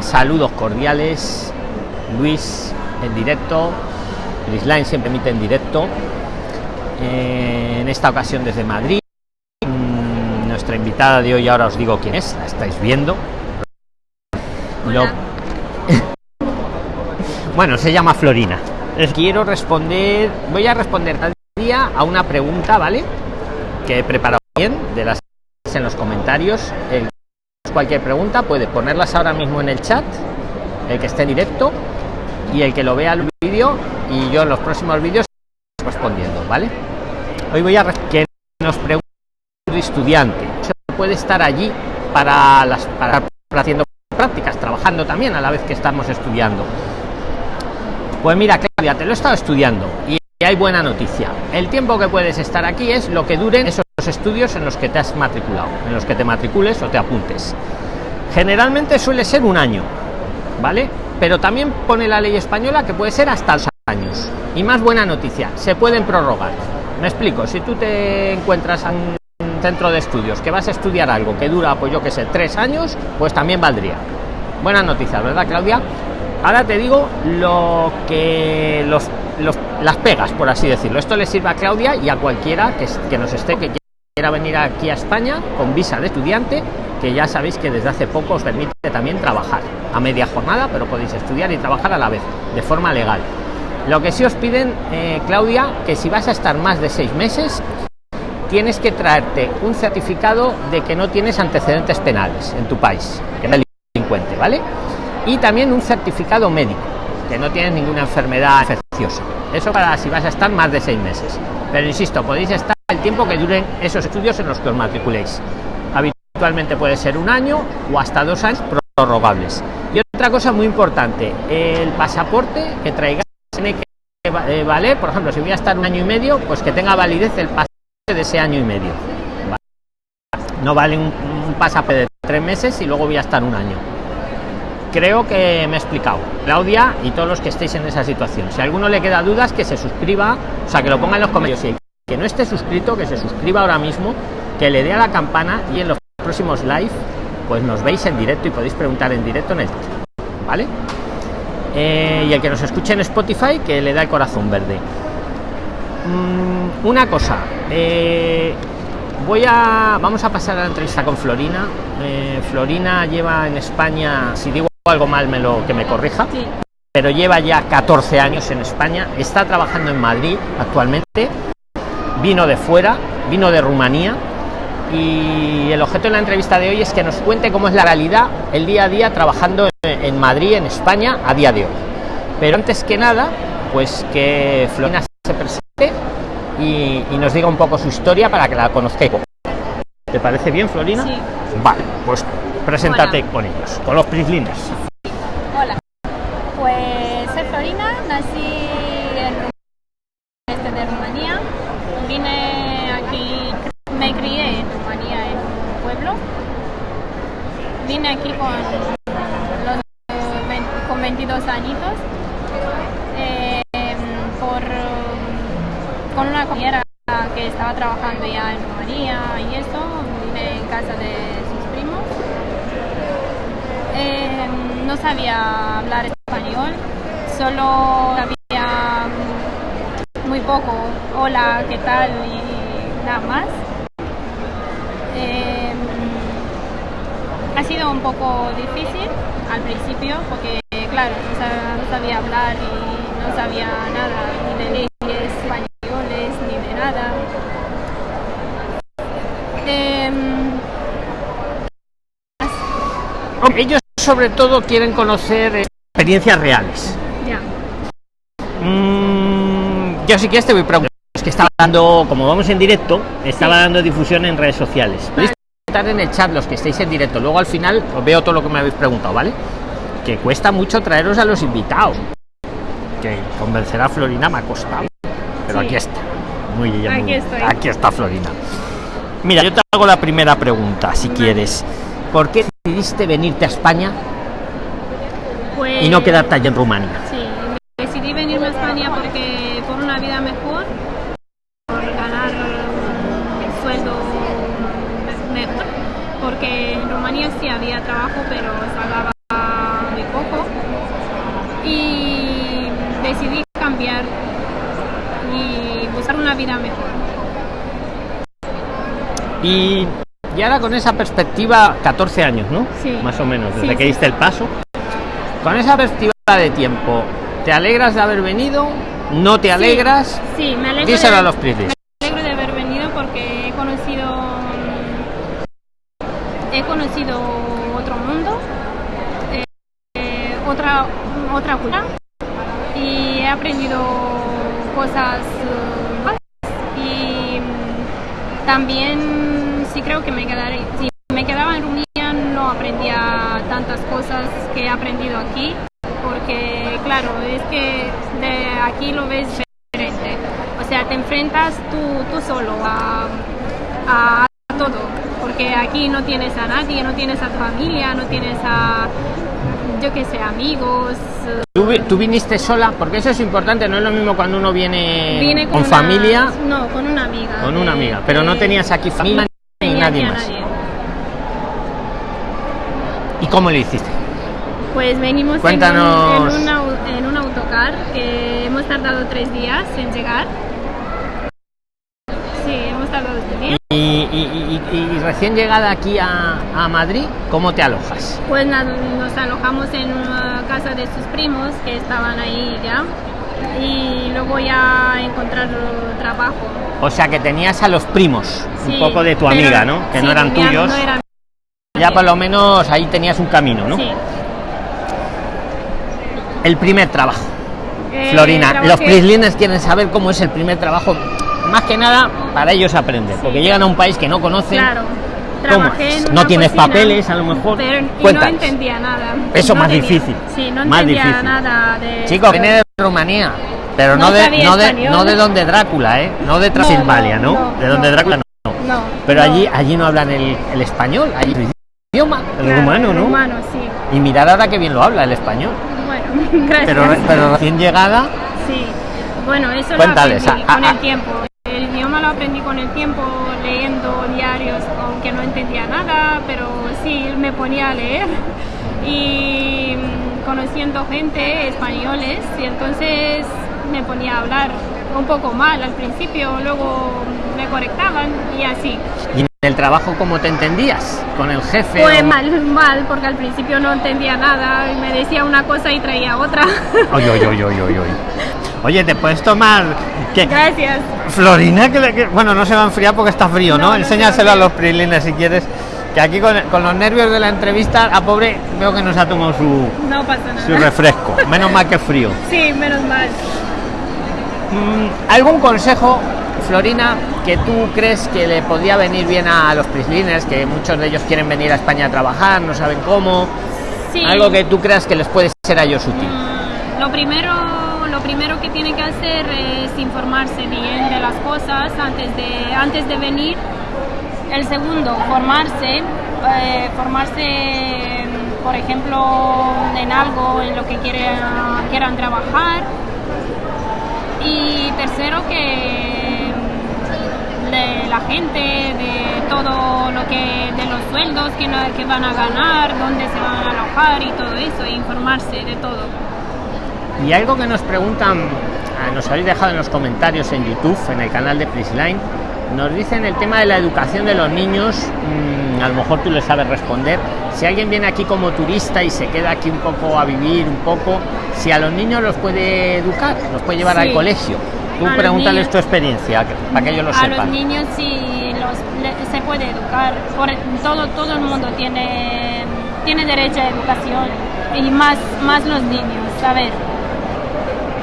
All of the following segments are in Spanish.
Saludos cordiales. Luis en directo. Line siempre emite en directo. Eh, en esta ocasión desde Madrid. Mm, nuestra invitada de hoy, ahora os digo quién es, la estáis viendo. Lo... bueno, se llama Florina. Quiero responder, voy a responder cada día a una pregunta, ¿vale? Que he preparado bien de las en los comentarios. El, cualquier pregunta puede ponerlas ahora mismo en el chat, el que esté directo y el que lo vea el vídeo y yo en los próximos vídeos respondiendo, ¿vale? Hoy voy a que nos pregunta estudiante, ¿se puede estar allí para las para haciendo prácticas, trabajando también a la vez que estamos estudiando? Pues mira, Claudia, te lo he estado estudiando y hay buena noticia. El tiempo que puedes estar aquí es lo que duren esos estudios en los que te has matriculado, en los que te matricules o te apuntes. Generalmente suele ser un año, ¿vale? Pero también pone la ley española que puede ser hasta dos años. Y más buena noticia, se pueden prorrogar. Me explico, si tú te encuentras en un centro de estudios que vas a estudiar algo que dura, pues yo que sé, tres años, pues también valdría. Buena noticia, ¿verdad, Claudia? Ahora te digo lo que los, las pegas, por así decirlo. Esto le sirve a Claudia y a cualquiera que, que nos esté que quiera venir aquí a España con visa de estudiante, que ya sabéis que desde hace poco os permite también trabajar a media jornada, pero podéis estudiar y trabajar a la vez, de forma legal. Lo que sí os piden, eh, Claudia, que si vas a estar más de seis meses, tienes que traerte un certificado de que no tienes antecedentes penales en tu país, que no delincuente, ¿vale? y también un certificado médico que no tienes ninguna enfermedad infecciosa eso para si vas a estar más de seis meses pero insisto podéis estar el tiempo que duren esos estudios en los que os matriculéis. Habitualmente puede ser un año o hasta dos años prorrogables. Y otra cosa muy importante el pasaporte que traigáis tiene que eh, valer por ejemplo si voy a estar un año y medio pues que tenga validez el pasaporte de ese año y medio. No vale un, pasaporte de tres meses y luego voy a estar un año. Creo que me he explicado. Claudia y todos los que estéis en esa situación. Si alguno le queda dudas que se suscriba o sea que lo ponga en los comentarios que no esté suscrito que se suscriba ahora mismo que le dé a la campana y en los próximos live pues nos veis en directo y podéis preguntar en directo en el vale eh, y el que nos escuche en spotify que le da el corazón verde. Mm, una cosa eh, voy a vamos a pasar a la entrevista con florina. Eh, florina lleva en españa si digo algo mal me lo que me corrija pero lleva ya 14 años en españa está trabajando en madrid actualmente vino de fuera vino de rumanía y el objeto de la entrevista de hoy es que nos cuente cómo es la realidad el día a día trabajando en madrid en españa a día de hoy pero antes que nada pues que florina se presente y, y, nos diga un poco su historia para que la conozcáis. ¿Te parece bien, Florina? Sí. Vale, pues preséntate Hola. con ellos, con los Prislines. Trabajando ya en Rumanía y eso, vine en casa de sus primos. Eh, no sabía hablar español, solo sabía muy poco, hola, ¿qué tal? y nada más. Eh, ha sido un poco difícil al principio porque, claro, no sabía hablar y no sabía nada ni leyes españolas nada. Eh, Ellos sobre todo quieren conocer experiencias reales. Ya. Mm, yo sí que este voy preguntando. Es que estaba dando, como vamos en directo, estaba sí. dando difusión en redes sociales. Podéis estar en el chat los que estéis en directo. Luego al final os veo todo lo que me habéis preguntado, ¿vale? Que cuesta mucho traeros a los invitados. Que convencer a Florina me ha costado. Pero sí. aquí está. Muy bien, aquí, muy estoy. aquí está Florina. Mira, yo te hago la primera pregunta, si vale. quieres. ¿Por qué decidiste venirte a España pues, y no quedarte allá en Rumania? Sí, decidí venirme a España porque por una vida mejor, por ganar un sueldo mejor, porque en Rumanía sí había trabajo, pero pagaba poco y decidí cambiar y buscar una vida mejor. Y, y ahora con esa perspectiva, 14 años, ¿no? Sí. Más o menos, desde Sí, que diste el paso. Con esa perspectiva de tiempo, ¿te alegras de haber venido? ¿No te alegras? Sí, me alegro, Díselo de, a los Prislis. me alegro de haber venido porque he conocido he conocido otro mundo, eh, otra otra cultura y he aprendido cosas eh, y mm, también sí creo que me quedaré si me quedaba en Rumanía no aprendía tantas cosas que he aprendido aquí porque claro es que de aquí lo ves diferente. O sea te enfrentas tú, tú solo a, a todo porque aquí no tienes a nadie no tienes a tu familia no tienes a yo que sé amigos. Eh, ¿Tú, tú viniste sola? Porque eso es importante, no es lo mismo cuando uno viene vine con, una- familia, no con una amiga con una amiga, pero no de- tenías aquí familia nadie aquí a más. nadie. ¿Y cómo le hiciste? Pues venimos en Cuéntanos. un, en, un au- en un autocar que hemos tardado tres días en llegar. Sí, hemos tardado tres días. Y, y- y- y recién llegada aquí a, a Madrid, ¿cómo te alojas? Pues nos alojamos en una casa de sus primos que estaban ahí ya. Y luego ya encontrar trabajo. O sea que tenías a los primos, un Sí, poco de tu amiga, ¿no? Que no sí, eran mi am- tuyos. no eran- Ya por lo menos ahí tenías un camino, ¿no? Sí. El primer trabajo. Eh, Florina, los prislines quieren saber cómo es el primer trabajo. Más que nada para ellos aprender, porque Sí. llegan a un país que no conocen. Claro. ¿Cómo Trabajé en No tienes cocina, papeles, a lo mejor. Pero y no entendía nada. Eso No más tenía- difícil. Sí, no Más entendía difícil. nada de. Chicos, viene de Rumanía, pero no, No de, no, de, español. no de donde Drácula, ¿eh? No de Transilvania, ¿no? De donde. Drácula no. No. Pero no. allí allí no hablan el, el español, allí el idioma, el Claro, rumano, ¿no? Rumano, sí. Y mirar ahora que bien lo habla el español. Bueno, gracias. Pero, pero recién llegada, Sí. Bueno, eso Cuéntales, lo aprendí con el tiempo. El idioma lo aprendí con el tiempo, leyendo diarios, aunque no entendía nada, pero sí me ponía a leer. Y mm, conociendo gente, españoles, y entonces me ponía a hablar un poco mal al principio, luego me correctaban y así. y en el trabajo, ¿cómo te entendías? ¿Con el jefe? Fue o- mal, mal, porque al principio no entendía nada y me decía una cosa y traía otra. Oye, oye, oye, oye, oye. Oye, ¿te puedes tomar? ¿Qué? Gracias. Florina, que, bueno, no se va a enfriar porque está frío, ¿no? No, no se Enséñaselo a a los prilines si quieres. Que aquí con, con los nervios de la entrevista, a pobre, veo que nos ha tomado su, No pasa nada. su refresco. Menos mal que frío. Sí, menos mal. Mm, ¿Algún consejo, Florina, que tú crees que le podría venir bien a los prislines, que muchos de ellos quieren venir a España a trabajar, no saben cómo? Sí. Algo que tú creas que les puede ser a ellos útil. Mm, Lo primero, lo primero que tiene que hacer es informarse bien de las cosas antes de, antes de venir. El segundo, formarse. eh, formarse, por ejemplo, en algo en lo que quieran, quieran trabajar. Y tercero, que mm, de la gente, de todo lo que, de los sueldos que, que van a ganar, dónde se van a alojar y todo eso, e informarse de todo. Y algo que nos preguntan, ah, nos habéis dejado en los comentarios en YouTube, en el canal de Prisline, nos dicen el tema de la educación de los niños, mm, a lo mejor tú le sabes responder. Si alguien viene aquí como turista y se queda aquí un poco a vivir, un poco, si a los niños los puede educar, los puede llevar Sí. al colegio. Tú A pregúntales tu experiencia, para que ellos lo a los sepan. niños sí los, le- se puede educar. Por, todo, todo el mundo tiene, tiene derecho a educación y más, más los niños. A ver,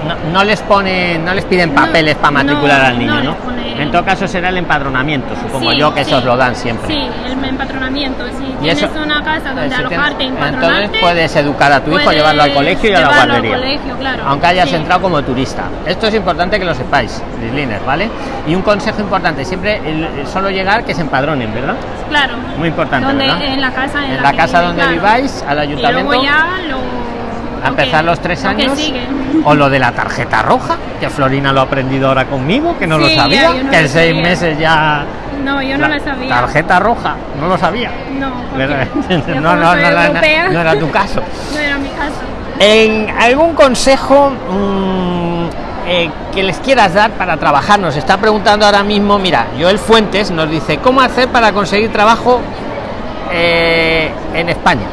No, no les ponen, no les piden No, papeles para matricular no, al niño, no En todo caso será el empadronamiento, supongo Sí, yo que sí, esos lo dan siempre. Sí, el empatronamiento. Si Y tienes eso- una casa donde Eh, si alojarte, Entonces puedes educar a tu hijo, llevarlo al colegio y a la al guardería. colegio, claro. Aunque hayas Sí. entrado como turista. Esto es importante que lo sepáis, Lisliner, ¿vale? Y un consejo importante, siempre el- solo llegar que se empadronen, ¿verdad? Claro. Muy importante, Donde, ¿verdad? En la casa en, En la casa donde claro. viváis, al ayuntamiento. Y luego ya lo. A lo que- empezar los tres lo años. O lo de la tarjeta roja, que Florina lo ha aprendido ahora conmigo, que no lo Sí, sabía. ya, no que en lo seis sabía. meses ya. No, yo no la sabía. Tarjeta roja, no lo sabía. No, no, no, no, era- no era tu caso. No era mi caso. En algún consejo mm, eh, que les quieras dar para trabajar, nos está preguntando ahora mismo, mira, Joel Fuentes nos dice, ¿cómo hacer para conseguir trabajo eh, en España?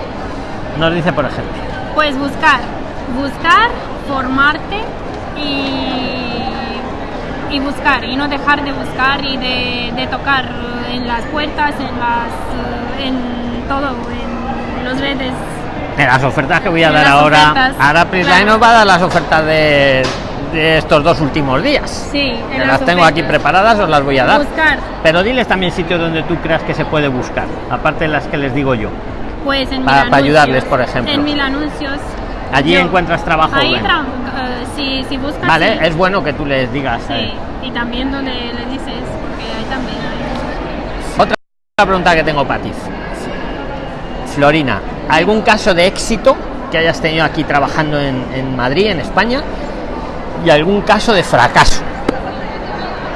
Nos dice, por ejemplo. Pues buscar, buscar, formarte y, y buscar, y no dejar de buscar y de, de tocar en las puertas, en las en todo, en los redes. En las ofertas que voy a dar las ahora, ofertas, ahora Prisline claro. nos va a dar las ofertas de, de estos dos últimos días. Sí, en las las tengo aquí preparadas, os las voy a dar. Buscar, Pero diles también sitios donde tú creas que se puede buscar, aparte de las que les digo yo. Pues en Para- para ayudarles, por ejemplo. En mil anuncios. Allí Yo- encuentras trabajo. Ahí tra- eh, si, si buscas. Vale, sí. es bueno que tú les digas. Sí, eh. y también donde le dices, porque ahí también hay. Otra pregunta que tengo para ti. Florina, ¿algún caso de éxito que hayas tenido aquí trabajando en, en Madrid, en España? Y algún caso de fracaso.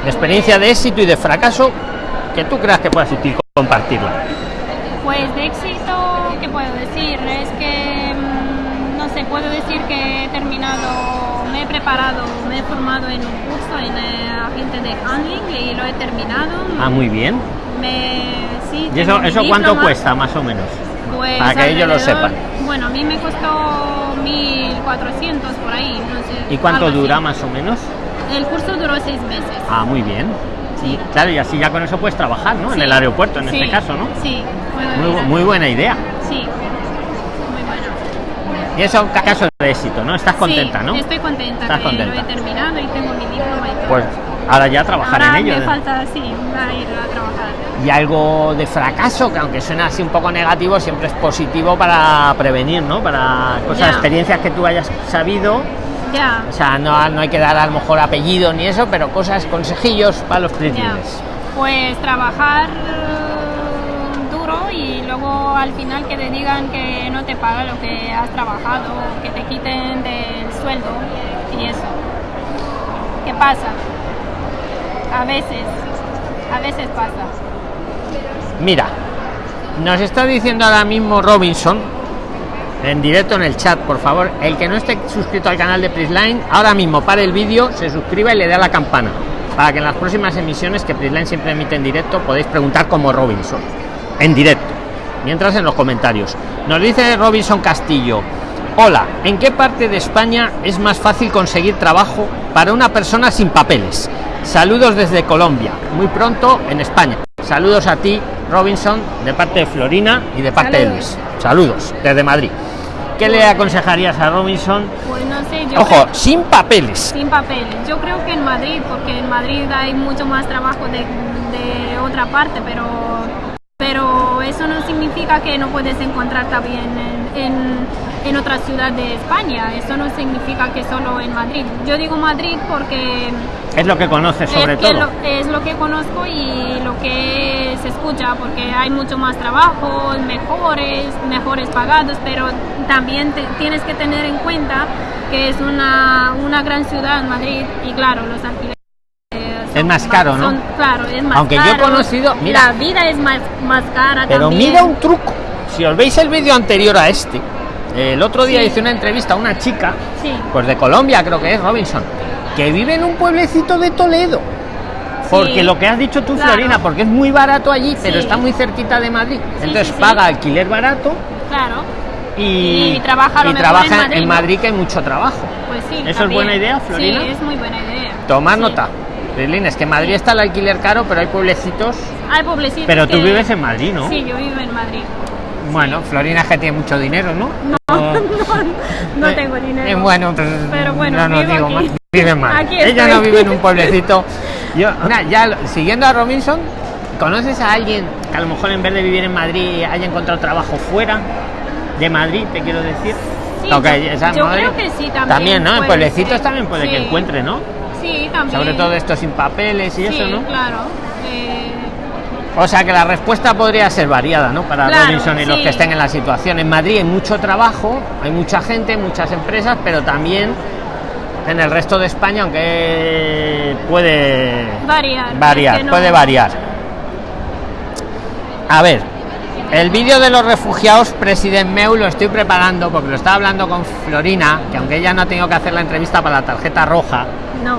De experiencia de éxito y de fracaso que tú creas que puedas compartirla. Pues de éxito, ¿qué puedo decir? Es que, mm, no sé, puedo decir que he terminado, me he preparado, me he formado en un curso en eh, agente de handling y lo he terminado. Ah, muy bien. Me, sí, ¿Y eso, eso cuánto diploma. cuesta, más o menos? Pues Para que ellos lo sepan. Bueno, a mí me costó 1400 por ahí, no sé. ¿Y cuánto así. dura, más o menos? El curso duró seis meses. Ah, muy bien. Sí. Claro, y así ya con eso puedes trabajar, ¿no? En el aeropuerto, en Sí, este caso, ¿no? Sí, muy buena idea. Sí, muy bueno. Y eso ca- caso de éxito, ¿no? Estás contenta, Sí, ¿no? Estoy contenta Estás que contenta. lo he terminado y tengo mi diploma y todo. Pues ahora ya trabajar Ahora en ello. me ¿eh? falta, sí, ir a trabajar. Y algo de fracaso, que aunque suena así un poco negativo, siempre es positivo para prevenir, ¿no? Para cosas, experiencias que tú hayas sabido. Ya, O sea, no, no hay que dar a lo mejor apellido ni eso, pero cosas, consejillos para los príncipes. Pues trabajar al final que te digan que no te paga lo que has trabajado, que te quiten del sueldo y eso. ¿Qué pasa? A veces, a veces pasa. Mira, nos está diciendo ahora mismo Robinson, en directo en el chat, por favor, el que no esté suscrito al canal de Prisline, ahora mismo para el vídeo, se suscriba y le dé a la campana, para que en las próximas emisiones que Prisline siempre emite en directo podéis preguntar como Robinson, en directo, mientras en los comentarios. Nos dice Robinson Castillo, hola, ¿en qué parte de España es más fácil conseguir trabajo para una persona sin papeles? Saludos desde Colombia, muy pronto en España. Saludos a ti, Robinson, de parte de Florina y de parte de. Luis. Saludos desde Madrid. ¿Qué le aconsejarías a Robinson? Pues no sé, yo Ojo, sin papeles. Sin papeles. Yo creo que en Madrid, porque en Madrid hay mucho más trabajo de, de otra parte, pero, pero eso no significa que no puedes encontrar también en, en, en otra ciudad de España. Eso no significa que solo en Madrid. Yo digo Madrid porque Es lo que conoces sobre es, que todo. lo, es lo que conozco y lo que se escucha, porque hay mucho más trabajo, mejores, mejores pagados, pero también te- tienes que tener en cuenta que es una, una gran ciudad, Madrid, y claro, los alquileres. Es más caro, ¿no? son- claro, es más Aunque yo he conocido- mira. la vida es más, más cara Pero también. mira un truco. Si os veis el vídeo anterior a este, el otro día Sí. hice una entrevista a una chica, Sí, pues de Colombia creo que es Robinson, que vive en un pueblecito de Toledo. Porque Sí. lo que has dicho tú, Claro. Florina, porque es muy barato allí, pero está muy cerquita de Madrid. Entonces paga alquiler barato claro, y, Y trabaja y trabaja en Madrid, ¿no? que hay mucho trabajo. pues sí. ¿Eso es buena idea, Florina? Sí, es muy buena idea. Tomar Sí. nota. Berlín, es que en Madrid está el alquiler caro, pero hay pueblecitos. Hay pueblecitos Pero tú vives en Madrid, ¿no? Sí, yo vivo en Madrid. Bueno, Florina es que tiene mucho dinero, ¿no? No, no, no Eh, tengo dinero. eh, bueno, pues, Pero bueno, no, no vivo digo aquí. más. Vive. Aquí Ella no vive en un pueblecito. Yo, ya siguiendo a Robinson, ¿conoces a alguien que a lo mejor en vez de vivir en Madrid haya encontrado trabajo fuera de Madrid, te quiero decir? Sí, Aunque yo- creo que sí, también También, ¿no? En pueblecitos ser. también puede que encuentre, ¿no? Sí, también. Sobre todo esto sin papeles y sí, eso, ¿no? claro. Eh, O sea que la respuesta podría ser variada, ¿no? Para Claro, Robinson y los que estén en la situación. En Madrid hay mucho trabajo, hay mucha gente, muchas empresas, pero también en el resto de España, aunque puede variar. variar, es que no- puede variar. A ver, El vídeo de los refugiados, presidente Meu, lo estoy preparando porque lo estaba hablando con Florina, que aunque ella no ha tenido que hacer la entrevista para la tarjeta roja, No.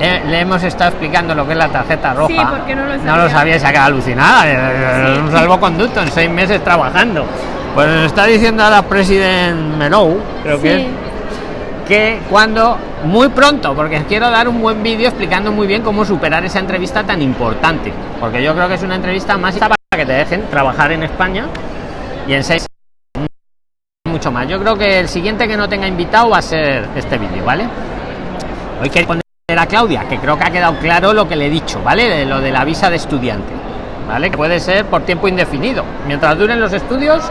eh, le hemos estado explicando lo que es la tarjeta roja. Sí, porque no lo No lo sabía. sabía, se ha quedado alucinada. eh, Sí. Un salvoconducto en seis meses trabajando. Pues nos está diciendo ahora presidente Melou, creo que es, que cuando muy pronto porque quiero dar un buen vídeo explicando muy bien cómo superar esa entrevista tan importante porque yo creo que es una entrevista más para que te dejen trabajar en España y en seis mucho más yo creo que el siguiente que no tenga invitado va a ser este vídeo vale hoy quiero poner a Claudia que creo que ha quedado claro lo que le he dicho vale de lo de la visa de estudiante vale que puede ser por tiempo indefinido mientras duren los estudios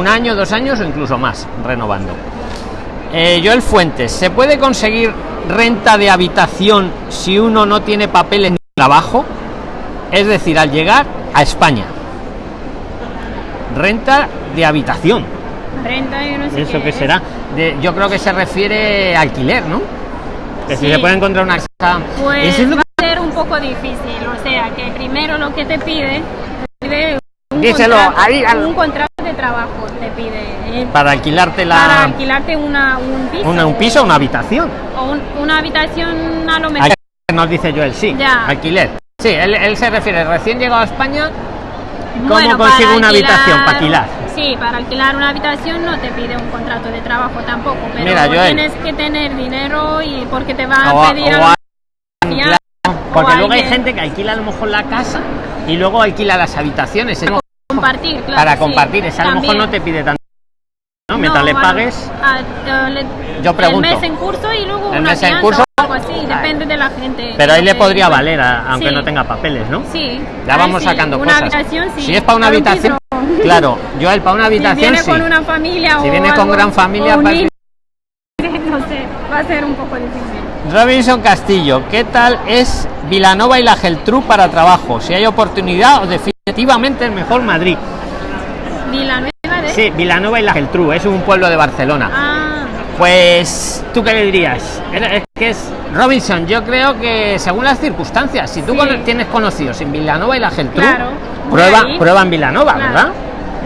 un año dos años o incluso más renovando eh, Joel Fuentes, ¿se puede conseguir renta de habitación si uno no tiene papeles ni trabajo? Es decir, al llegar a España. Renta de habitación. Renta, yo no sé ¿Eso qué será? De- yo creo que se refiere a alquiler, ¿no? Que si se puede encontrar una casa. Pues Eso es lo va a ser un poco difícil, o sea, que primero lo que te pide, un, Díselo, contrato, ahí, al- un contrato de trabajo, te pide eh, para alquilarte la. para alquilarte una, un piso. una- un piso o una habitación. o un- una habitación a lo mejor. Alquiler, Nos dice Joel, sí. Ya. Alquiler. Sí, él, él se refiere recién llegado a España. ¿Cómo Bueno, consigo una habitación para alquilar? Sí, para alquilar una habitación no te pide un contrato de trabajo tampoco, pero Mira, tienes que tener dinero y porque te va a a- pedir a- Porque luego hay gente que alquila a lo mejor la casa y luego alquila las habitaciones. Es compartir, claro, para sí, compartir. Esa a lo mejor también. no te pide tanto. ¿no? Mientras le bueno, pagues. le- Yo pregunto. El mes en curso y luego El una mes en curso. o algo así, depende de la gente. Pero ahí le podría valer, a- aunque Sí. no tenga papeles, ¿no? Sí. Ya vamos sí, sacando una cosas. habitación, sí. Si es para una Para un habitación. Claro. Yo el para una Si habitación viene sí. con una familia Si o viene con gran familia, un para- niño, no sé, va a ser un poco difícil. Robinson Castillo, ¿qué tal es Vilanova y la Geltrú para trabajo? Si hay oportunidad o definitivamente el mejor Madrid. Villanueva de... Sí, Vilanova y la Geltrú, es un pueblo de Barcelona. Ah, Pues, ¿tú qué le dirías? Es que es Robinson, yo creo que según las circunstancias, si tú Sí. tienes conocidos en Vilanova y la Geltrú, Claro, prueba, ahí. prueba en Vilanova, claro. ¿verdad?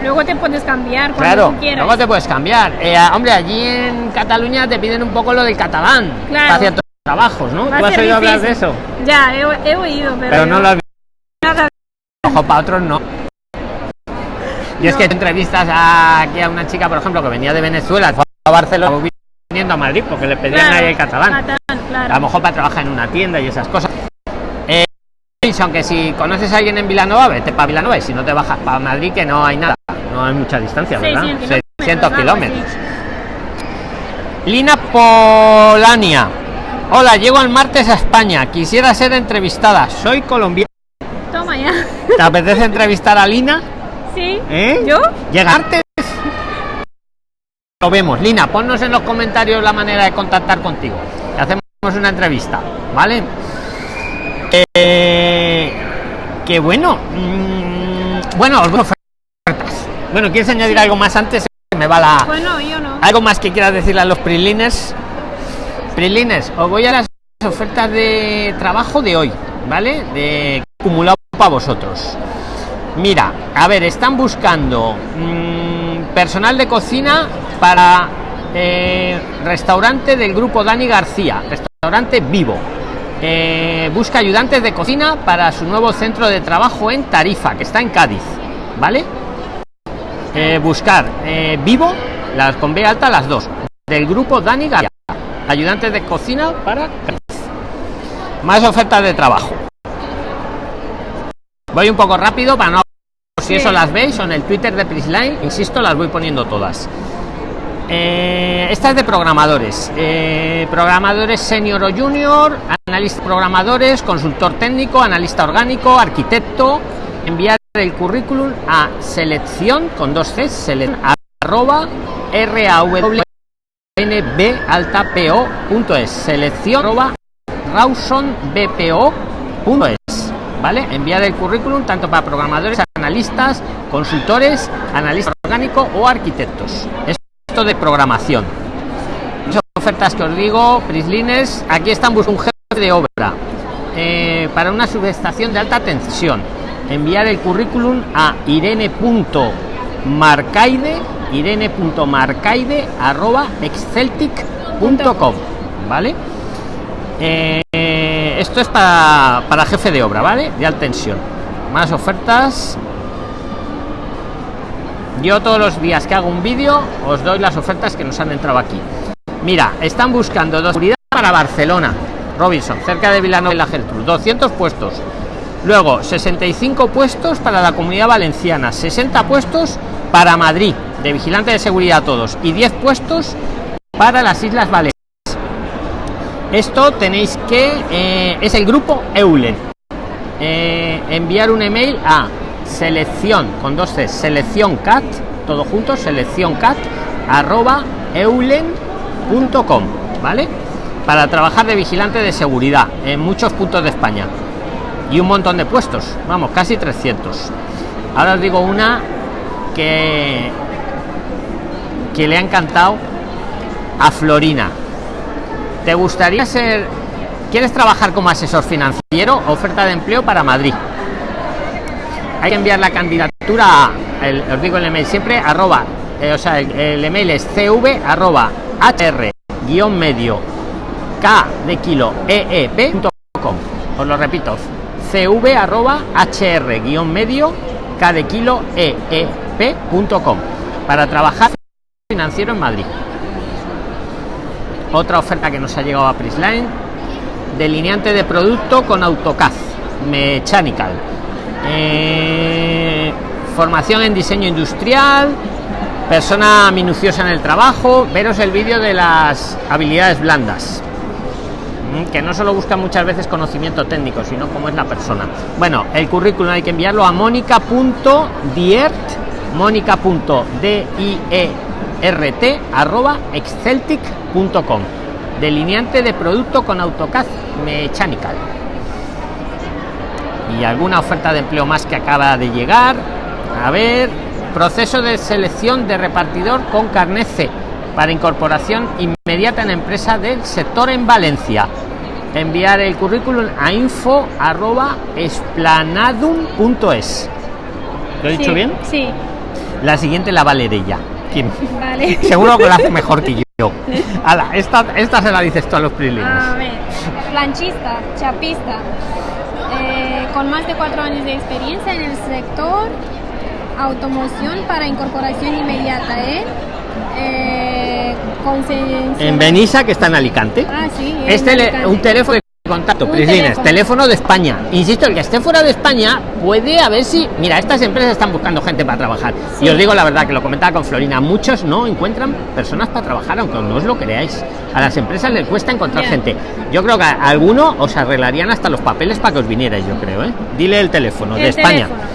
Luego te puedes cambiar cuando Claro, tú quieras. luego te puedes cambiar. Eh, hombre, allí en Cataluña te piden un poco lo del catalán Claro. para ciertos trabajos, ¿no? Va ¿Tú has oído hablar de eso? Ya, he, he oído, pero, Pero no lo has nada. Ojo, para otros no. Y es que entrevistas a, aquí a una chica, por ejemplo, que venía de Venezuela, fue a Barcelona, viniendo a Madrid porque le pedían Claro, ahí el catalán. catalán, claro. A lo mejor para trabajar en una tienda y esas cosas. Eh, aunque si conoces a alguien en Vilanova, vete para Vilanova y si no te bajas para Madrid, que no hay nada. No hay mucha distancia, ¿verdad? 600 600 algo kilómetros. Lina Polania. Hola, llego el martes a España. Quisiera ser entrevistada. Soy colombiana. Toma ya. ¿Te apetece entrevistar a Lina? ¿Sí? ¿Eh? ¿Yo? Llega martes. Lo vemos. Lina, ponnos en los comentarios la manera de contactar contigo. Hacemos una entrevista, ¿vale? Eh, que bueno. mm, bueno, os ofertas. Bueno, ¿quieres añadir algo más antes? Me va la. Bueno, yo no. ¿Algo más que quieras decirle a los PRIXLINERS? PRIXLINERS, os voy a las ofertas de trabajo de hoy, ¿vale? De acumulado para vosotros. Mira, a ver, están buscando mm, personal de cocina para eh, restaurante del grupo Dani García, restaurante vivo. Eh, busca ayudantes de cocina para su nuevo centro de trabajo en Tarifa, que está en Cádiz, ¿vale? Eh, buscar eh, vivo, las con B alta, las dos, del grupo Dani García, ayudantes de cocina para. Más ofertas de trabajo. Voy un poco rápido para no si Sí. eso las veis en el Twitter de Prisline, insisto, las voy poniendo todas. Eh, esta es de programadores. Eh, programadores senior o junior, analista programadores, consultor técnico, analista orgánico, arquitecto. Enviar el currículum a selección con dos C, selección arroba rawbaltapo.es. Selección arroba rawsonbpo.es. ¿Vale? Enviar el currículum tanto para programadores, analistas, consultores, analista orgánico o arquitectos. Esto de programación. Esas ofertas que os digo, Prislines, aquí están buscando un jefe de obra eh, para una subestación de alta tensión. Enviar el currículum a irene.marcaide irene.marcaide arroba exceltic.com vale eh, esto es para, para jefe de obra vale de alta tensión. Más ofertas. Yo todos los días que hago un vídeo os doy las ofertas que nos han entrado aquí. Mira están buscando dos para barcelona. Robinson cerca de Vilanova de la Geltrú. 200 puestos luego 65 puestos para la comunidad valenciana 60 puestos para madrid de vigilante de seguridad todos y 10 puestos para las islas baleares. Esto tenéis que eh, es el grupo eulen. Eh, enviar un email a selección con dos c selección cat todo junto selección cat arroba eulen.com vale para trabajar de vigilante de seguridad en muchos puntos de españa y un montón de puestos. Vamos casi 300 ahora os digo una que que le ha encantado a florina. Te gustaría ser quieres trabajar como asesor financiero oferta de empleo para madrid hay que enviar la candidatura a, el, os digo el email siempre, arroba, eh, o sea, el, email es cv arroba hr guion medio k de kilo eep.com. Os lo repito, cv arroba hr guion medio k de kilo eep.com para trabajar financiero en Madrid. Otra oferta que nos ha llegado a Prisline, delineante de producto con AutoCAD Mechanical eh, formación en diseño industrial persona minuciosa en el trabajo veros el vídeo de las habilidades blandas que no solo busca muchas veces conocimiento técnico sino cómo es la persona. Bueno el currículum hay que enviarlo a mónica.diert mónica.diert arroba exceltic.com delineante de producto con AutoCAD Mechanical. Y alguna oferta de empleo más que acaba de llegar. A ver proceso de selección de repartidor con carnet C para incorporación inmediata en empresa del sector en Valencia enviar el currículum a info arroba esplanadum.es ¿lo he dicho Sí, bien? Sí, la siguiente la Valerella ¿Quién? vale. seguro que lo hace mejor que yo Ala, esta, esta se la dices tú a los prilines A ver, planchista, chapista, eh, con más de cuatro años de experiencia en el sector automoción para incorporación inmediata, ¿eh? Eh en Benissa que está en Alicante Ah, sí. en este Alicante. un teléfono de contacto Prislines, teléfono. de España insisto el que esté fuera de España puede a ver si mira estas empresas están buscando gente para trabajar y os digo la verdad que lo comentaba con Florina muchos no encuentran personas para trabajar aunque no os lo creáis a las empresas les cuesta encontrar gente yo creo que a alguno os arreglarían hasta los papeles para que os vinierais yo creo ¿eh? dile el teléfono de España teléfono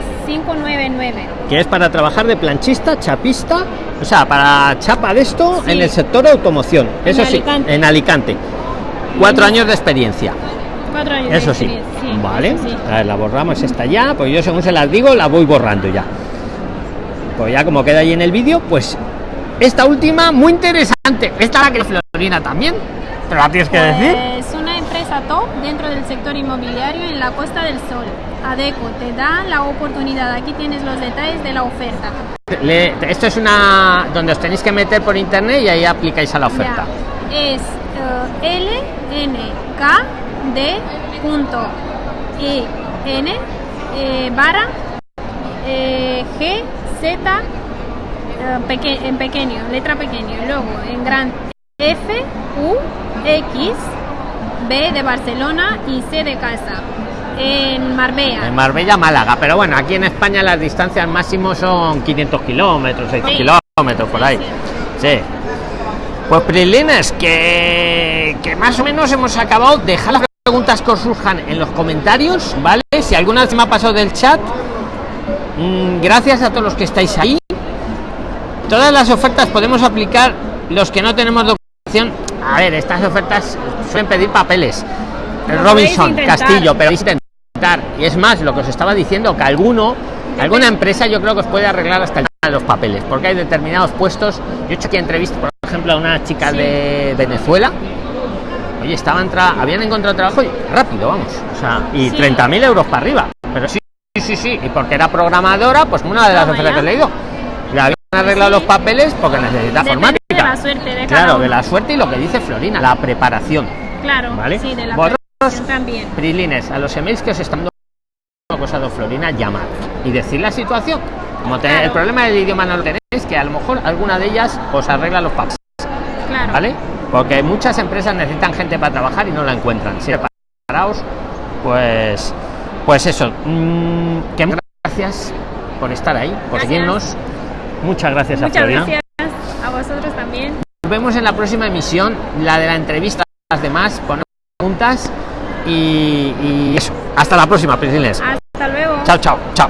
961-146-599. que es para trabajar de planchista, chapista, o sea, para chapa de esto Sí. en el sector automoción. En Eso sí, Alicante. en Alicante. Cuatro años de experiencia. Cuatro años de Eso sí. experiencia, sí, Vale. sí. A ver, la borramos esta ya, pues yo según se las digo, la voy borrando ya. Pues ya como queda ahí en el vídeo, pues esta última muy interesante. Esta la que Florina también. Pero la tienes que decir. Es una empresa top dentro del sector inmobiliario en la Costa del Sol. Adeco te da la oportunidad. Aquí tienes los detalles de la oferta. Le- esto es una donde os tenéis que meter por internet y ahí aplicáis a la oferta. Ya. Es eh, LNKD punto IN eh, barra eh, GZ eh, peque- en pequeño, letra pequeño, y luego en gran F U X B de Barcelona y C de casa en Marbella. En Marbella, Málaga. Pero bueno, aquí en España las distancias máximo son 500 kilómetros, 6 Sí. kilómetros por ahí. Sí. Pues Prilines, que, que más o menos hemos acabado. Deja las preguntas que os surjan en los comentarios, ¿vale? Si alguna vez me ha pasado del chat, mm, gracias a todos los que estáis ahí. Todas las ofertas podemos aplicar los que no tenemos documentación. A ver, estas ofertas suelen pedir papeles. Robinson. Castillo, pero intentar. Y es más, lo que os estaba diciendo, que alguno, alguna empresa yo creo que os puede arreglar hasta el tema de los papeles, porque hay determinados puestos. Yo he hecho aquí entrevistas, por ejemplo, a una chica Sí. de Venezuela oye, estaban habían encontrado trabajo y rápido, vamos. O sea, y Sí. 30.000 euros para arriba. Pero sí, sí, sí, sí. Y porque era programadora, pues una de las ofertas que he leído. Habían arreglado los papeles porque necesita Depende informática. de la suerte de Claro, de la suerte y lo que dice Florina, la preparación. Claro, ¿Vale? sí, de la Vosotros- preparación también. Prilines, a los emails que os están dando cosas de Florina, llamad y decir la situación. Como Claro. el problema del idioma no lo tenéis, que a lo mejor alguna de ellas os arregla los papeles, Claro. ¿vale? Porque muchas empresas necesitan gente para trabajar y no la encuentran. Si preparaos, pues, pues eso. mm, que muchas gracias por estar ahí, por seguirnos. Muchas gracias a Muchas Florina. gracias a vosotros también. Nos vemos en la próxima emisión, la de la entrevista a las demás, ponemos preguntas y, y eso. Hasta la próxima, Prilines. Hasta luego. Chao, chao, chao.